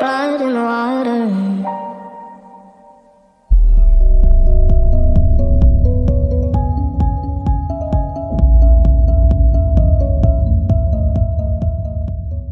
But in all